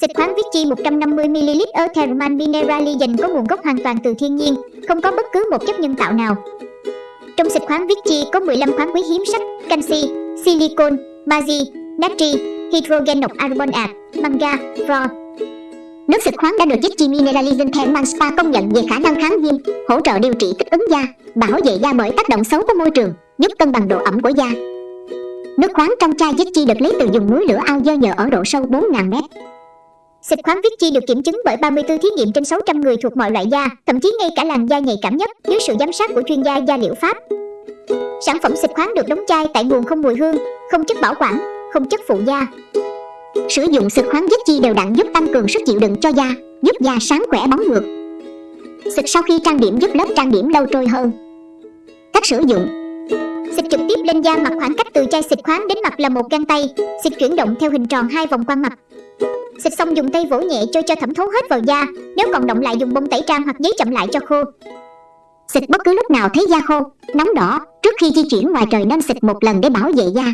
Xịt khoáng Vichy 150ml Thermal Minerali dành có nguồn gốc hoàn toàn từ thiên nhiên, không có bất cứ một chất nhân tạo nào. Trong xịt khoáng Vichy có 15 khoáng quý hiếm sắt, canxi, silicon, magie, natri, hydrogen độc argonat, manga, fluor. Nước xịt khoáng đã được Vichy Minerali Thermal Spa công nhận về khả năng kháng viêm, hỗ trợ điều trị kích ứng da, bảo vệ da bởi tác động xấu của môi trường, giúp cân bằng độ ẩm của da. Nước khoáng trong chai Vichy được lấy từ dùng núi lửa ao dơ nhờ ở độ sâu 4.000 mét. Xịt khoáng Vichy được kiểm chứng bởi 34 thí nghiệm trên 600 người thuộc mọi loại da, thậm chí ngay cả làn da nhạy cảm nhất, dưới sự giám sát của chuyên gia da liễu Pháp. Sản phẩm xịt khoáng được đóng chai tại nguồn không mùi hương, không chất bảo quản, không chất phụ da. Sử dụng xịt khoáng Vichy đều đặn giúp tăng cường sức chịu đựng cho da, giúp da sáng khỏe bóng mượt. Xịt sau khi trang điểm giúp lớp trang điểm lâu trôi hơn. Cách sử dụng Xịt trực tiếp lên da mặt khoảng cách từ chai xịt khoáng đến mặt là một găng tay, xịt chuyển động theo hình tròn hai vòng quanh mặt. Xịt xong dùng tay vỗ nhẹ cho cho thẩm thấu hết vào da, nếu còn động lại dùng bông tẩy trang hoặc giấy chậm lại cho khô. Xịt bất cứ lúc nào thấy da khô, nóng đỏ, trước khi di chuyển ngoài trời nên xịt một lần để bảo vệ da.